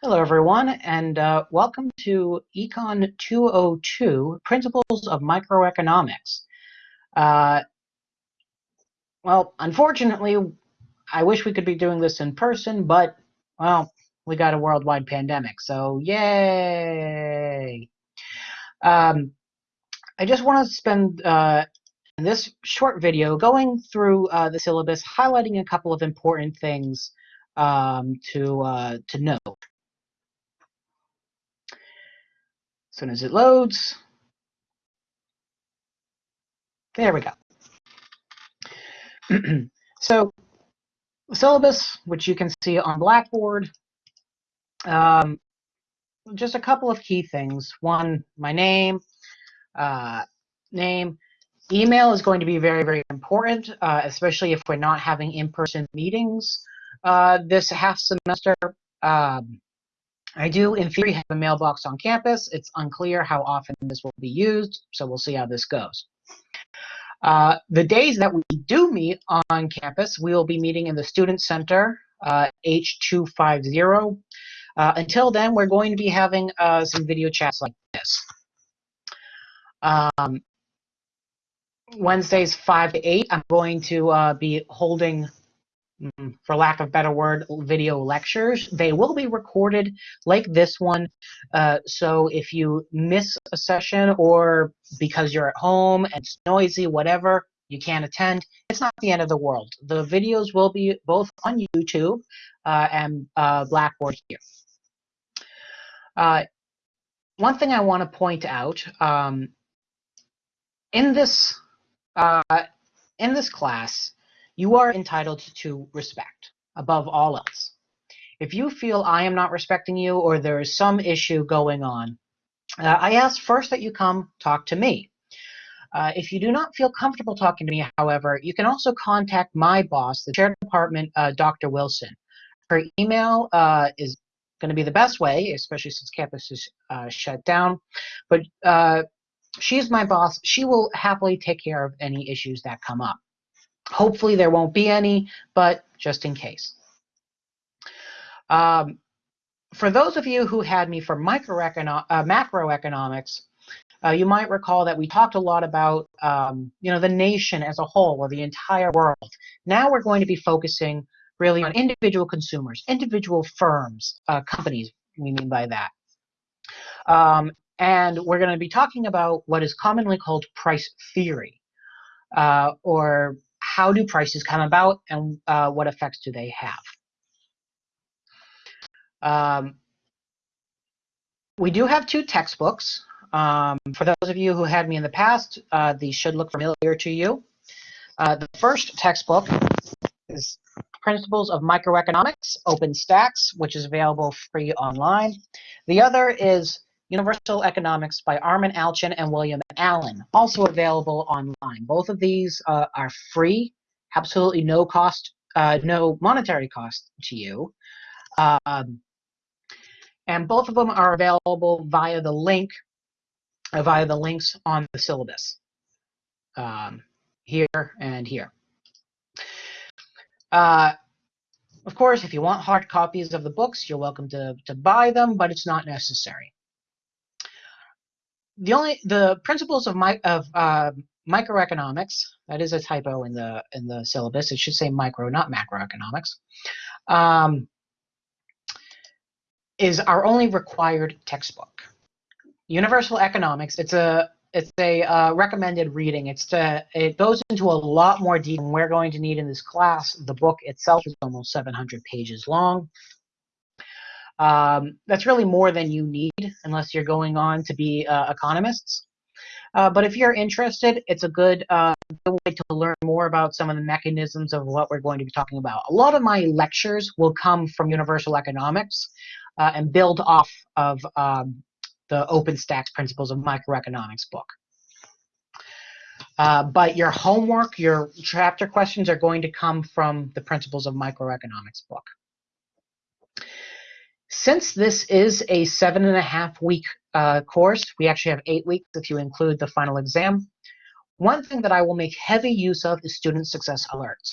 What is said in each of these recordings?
Hello, everyone, and uh, welcome to Econ 202, Principles of Microeconomics. Uh, well, unfortunately, I wish we could be doing this in person, but, well, we got a worldwide pandemic, so yay! Um, I just want to spend uh, this short video going through uh, the syllabus, highlighting a couple of important things um, to, uh, to note. As soon as it loads, there we go. so the syllabus, which you can see on Blackboard, um, just a couple of key things. One, my name, uh, name. Email is going to be very, very important, uh, especially if we're not having in-person meetings uh, this half semester. Um, I do, in theory, have a mailbox on campus. It's unclear how often this will be used, so we'll see how this goes. Uh, the days that we do meet on campus, we will be meeting in the Student Center, uh, H250. Uh, until then, we're going to be having uh, some video chats like this. Um, Wednesdays 5 to 8, I'm going to uh, be holding for lack of better word, video lectures. They will be recorded like this one. Uh, so if you miss a session or because you're at home and it's noisy, whatever, you can't attend, it's not the end of the world. The videos will be both on YouTube uh, and uh, Blackboard here. Uh, one thing I want to point out, um, in this uh, in this class, you are entitled to respect above all else. If you feel I am not respecting you or there is some issue going on, uh, I ask first that you come talk to me. Uh, if you do not feel comfortable talking to me, however, you can also contact my boss, the chair department, uh, Dr. Wilson. Her email uh, is going to be the best way, especially since campus is uh, shut down. But uh, she's my boss. She will happily take care of any issues that come up. Hopefully there won't be any, but just in case. Um, for those of you who had me for uh, macroeconomics, uh, you might recall that we talked a lot about um, you know the nation as a whole or the entire world. Now we're going to be focusing really on individual consumers, individual firms, uh, companies. We mean by that. Um, and we're going to be talking about what is commonly called price theory, uh, or how do prices come about and uh, what effects do they have? Um, we do have two textbooks. Um, for those of you who had me in the past, uh, these should look familiar to you. Uh, the first textbook is Principles of Microeconomics, OpenStax, which is available free online. The other is Universal Economics by Armen Alchian and William Allen, also available online. Both of these uh, are free, absolutely no cost, uh, no monetary cost to you. Um, and both of them are available via the link, uh, via the links on the syllabus, um, here and here. Uh, of course, if you want hard copies of the books, you're welcome to, to buy them, but it's not necessary the only the principles of my of uh, microeconomics that is a typo in the in the syllabus it should say micro not macroeconomics um, is our only required textbook. Universal economics it's a it's a uh, recommended reading. It's to it goes into a lot more detail. Than we're going to need in this class the book itself is almost 700 pages long um, that's really more than you need unless you're going on to be uh, economists. Uh, but if you're interested, it's a good, uh, good way to learn more about some of the mechanisms of what we're going to be talking about. A lot of my lectures will come from universal economics uh, and build off of um, the OpenStax Principles of Microeconomics book. Uh, but your homework, your chapter questions are going to come from the Principles of Microeconomics book. Since this is a seven and a half week uh, course, we actually have eight weeks if you include the final exam. One thing that I will make heavy use of is student success alerts.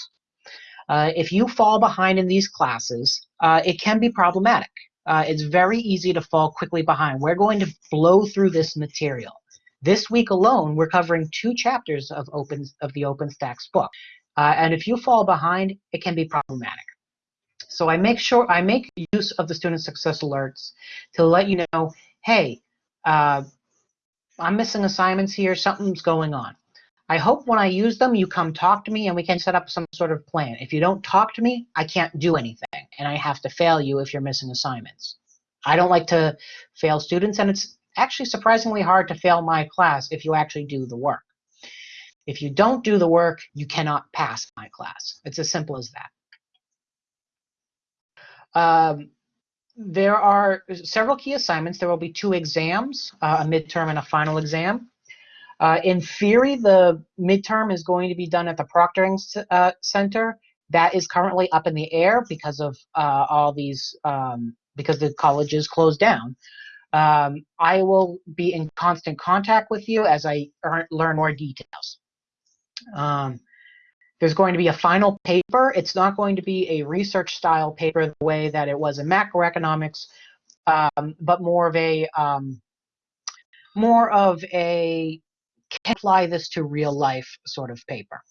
Uh, if you fall behind in these classes, uh, it can be problematic. uh, it's very easy to fall quickly behind. We're going to blow through this material. This week alone, we're covering two chapters of open of the OpenStax book, uh, and if you fall behind, it can be problematic. So I make sure I make use of the student success alerts to let you know, hey, uh, I'm missing assignments here. Something's going on. I hope when I use them, you come talk to me and we can set up some sort of plan. If you don't talk to me, I can't do anything, and I have to fail you if you're missing assignments. I don't like to fail students, and it's actually surprisingly hard to fail my class if you actually do the work. If you don't do the work, you cannot pass my class. It's as simple as that. Um, there are several key assignments. There will be two exams, uh, a midterm and a final exam. Uh, in theory, the midterm is going to be done at the Proctoring uh, Center. That is currently up in the air because of uh, all these, um, because the college is closed down. Um, I will be in constant contact with you as I learn more details. Um, there's going to be a final paper. It's not going to be a research style paper the way that it was in macroeconomics, um, but more of a um, more of a can apply this to real life sort of paper.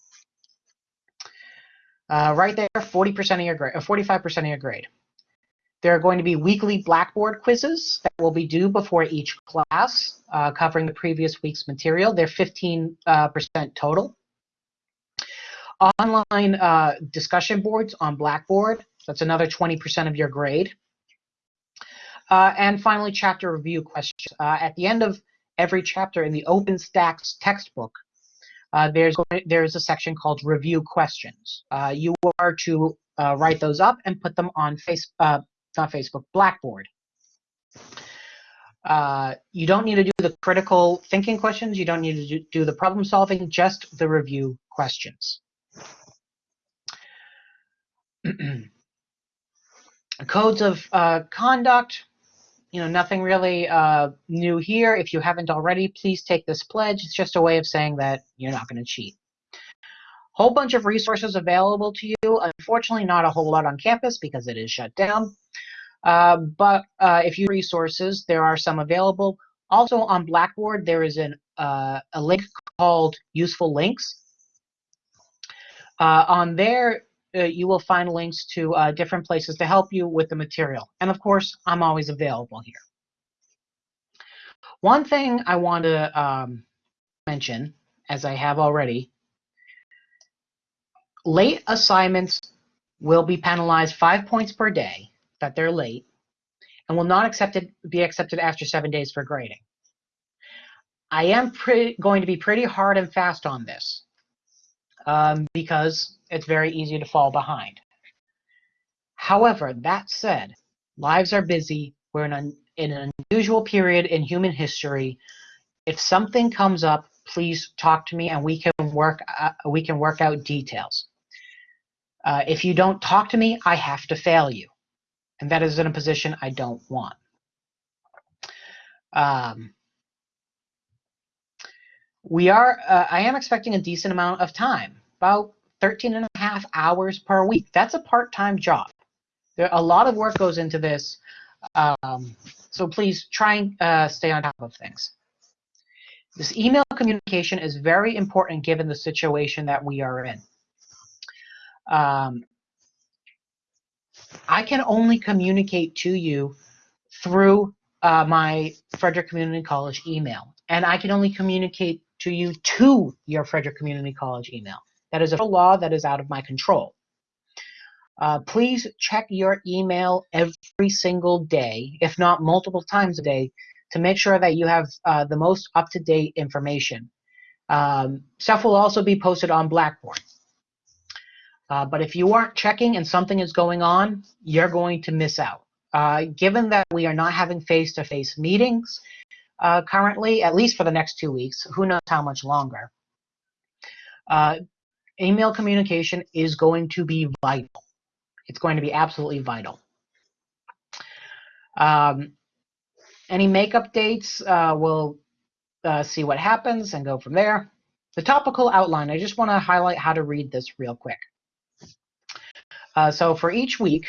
Uh, right there, 40% of your grade, 45% uh, of your grade. There are going to be weekly Blackboard quizzes that will be due before each class, uh, covering the previous week's material. They're 15% uh, total. Online uh, discussion boards on Blackboard, that's another 20% of your grade. Uh, and finally, chapter review questions. at the end of every chapter in the OpenStax textbook, uh, there's there's a section called review questions. Uh, you are to uh, write those up and put them on face uh, not Facebook Blackboard. Uh, you don't need to do the critical thinking questions. You don't need to do, do the problem solving. Just the review questions. Codes of uh, conduct you know, nothing really uh, new here. If you haven't already, please take this pledge. It's just a way of saying that you're not going to cheat. Whole bunch of resources available to you. Unfortunately, not a whole lot on campus because it is shut down. Uh, but uh, if you resources, there are some available. Also on Blackboard, there is an, uh, a link called Useful Links. Uh, on there, uh, you will find links to uh, different places to help you with the material. And of course, I'm always available here. One thing I want to um, mention, as I have already, late assignments will be penalized five points per day that they're late and will not accepted, be accepted after seven days for grading. I am going to be pretty hard and fast on this um, because it's very easy to fall behind. However, that said, lives are busy. We're in an, in an unusual period in human history. If something comes up, please talk to me and we can work uh, we can work out details. Uh, if you don't talk to me, I have to fail you, and that is in a position I don't want. Um, we are. Uh, I am expecting a decent amount of time, about 13 and a half hours per week. That's a part-time job. There, a lot of work goes into this, um, so please try and uh, stay on top of things. This email communication is very important given the situation that we are in. Um, I can only communicate to you through uh, my Frederick Community College email, and I can only communicate to you to your Frederick Community College email. That is a law that is out of my control. Uh, please check your email every single day, if not multiple times a day, to make sure that you have uh, the most up-to-date information. Um, stuff will also be posted on Blackboard. Uh, but if you aren't checking and something is going on, you're going to miss out. Uh, given that we are not having face-to-face -face meetings uh, currently, at least for the next two weeks, who knows how much longer, uh, email communication is going to be vital. It's going to be absolutely vital. Um, any makeup dates, uh, we'll uh, see what happens and go from there. The topical outline, I just want to highlight how to read this real quick. Uh, so for each week,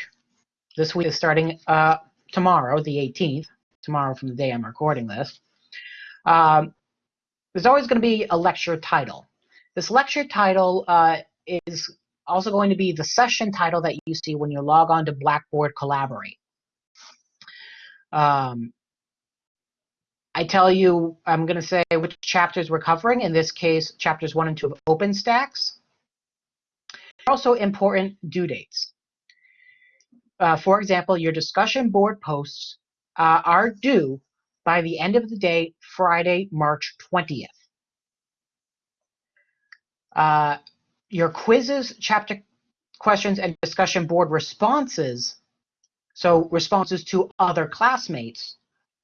this week is starting uh, tomorrow, the 18th, tomorrow from the day I'm recording this, um, there's always going to be a lecture title. This lecture title uh, is also going to be the session title that you see when you log on to Blackboard Collaborate. Um, I tell you, I'm going to say which chapters we're covering. In this case, chapters 1 and 2 of OpenStax. Also important due dates. Uh, for example, your discussion board posts uh, are due by the end of the day, Friday, March 20th. Uh, your quizzes, chapter questions, and discussion board responses, so responses to other classmates,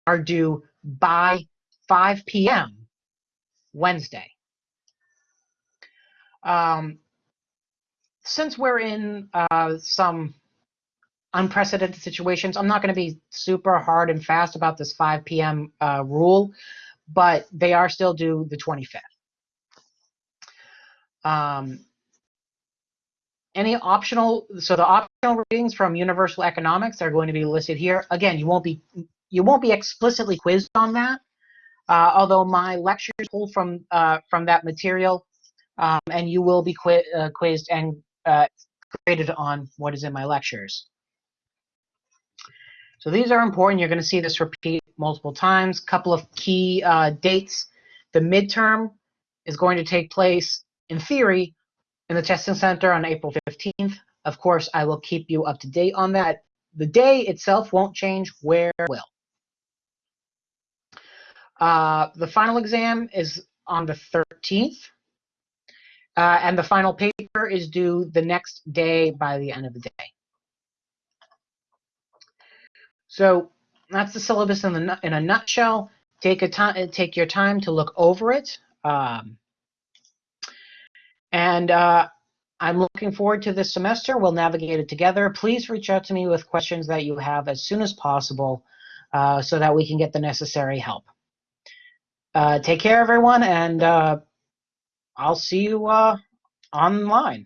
are due by 5 p.m. Wednesday. Um, since we're in uh, some unprecedented situations, I'm not going to be super hard and fast about this 5 p.m. Uh, rule, but they are still due the 25th. Um, any optional, so the optional readings from Universal Economics are going to be listed here. Again, you won't be you won't be explicitly quizzed on that, uh, although my lectures pull from uh, from that material, um, and you will be qui uh, quizzed and uh, graded on what is in my lectures. So these are important. You're going to see this repeat multiple times. Couple of key uh, dates. The midterm is going to take place, in theory, in the testing center on April 15th. Of course, I will keep you up to date on that. The day itself won't change, where will. Uh, the final exam is on the 13th. Uh, and the final paper is due the next day by the end of the day. So that's the syllabus in, the, in a nutshell. Take a time, take your time to look over it. Um, and uh, I'm looking forward to this semester. We'll navigate it together. Please reach out to me with questions that you have as soon as possible uh, so that we can get the necessary help. Uh, take care, everyone, and uh, I'll see you uh, online.